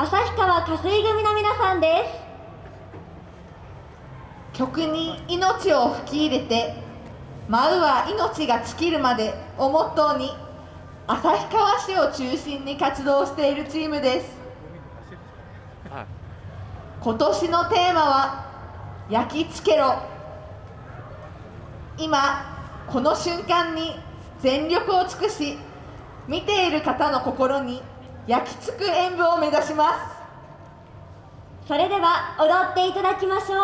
旭川加水組の皆さんです。曲に命を吹き入れて舞うは命が尽きるまでをモットーに旭川市を中心に活動しているチームです。今年のテーマは「焼き付けろ」今この瞬間に全力を尽くし見ている方の心に焼き付く演舞を目指します。それでは踊っていただきましょう。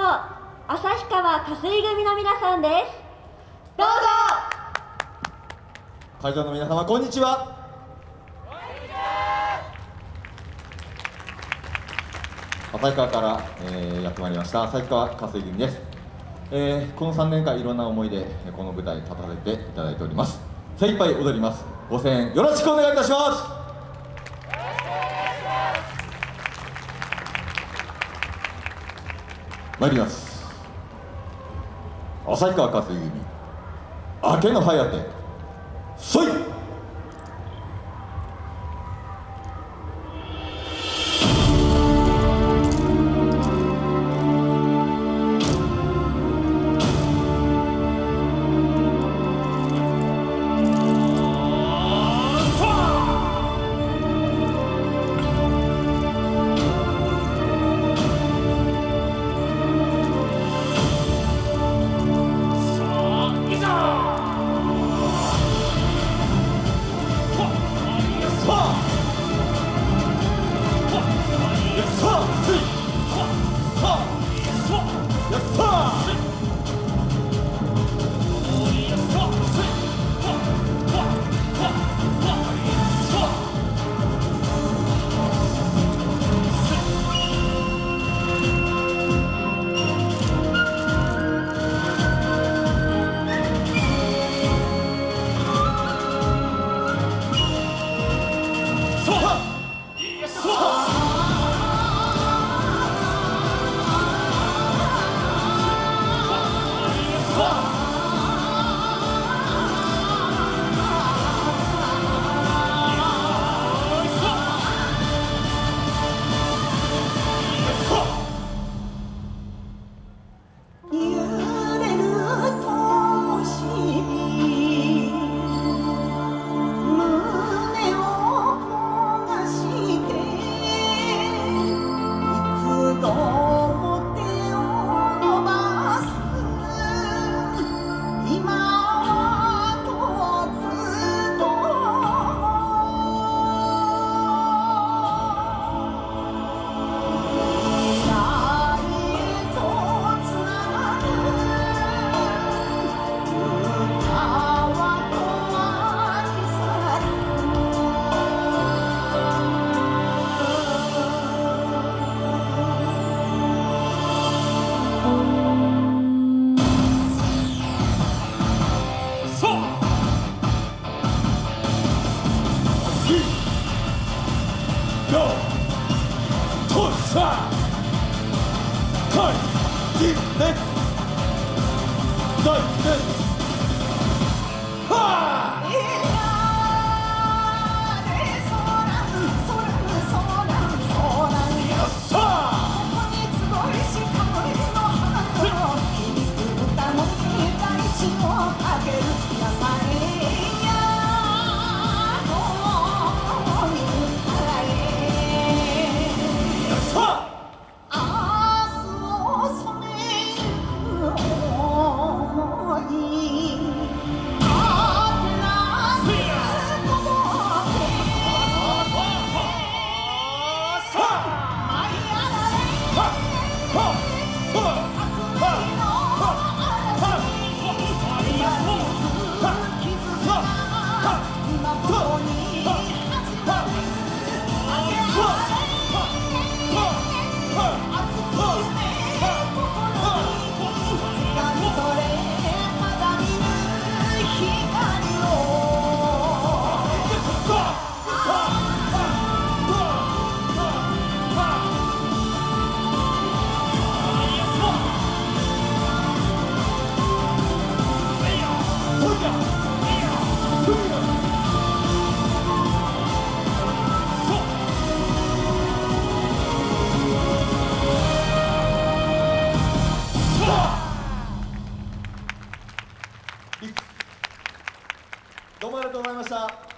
旭川加水組の皆さんです。どうぞ！会場の皆様こんにちは。旭川から、えー、やってまいりました。旭川加水組です、えー、この3年間いろんな思いでこの舞台に立たせていただいております。精一杯踊ります。ご声援よろしくお願いいたします参ります。旭川勝組明けの颯そい 하 나, 老婆我どうもありがとうございました。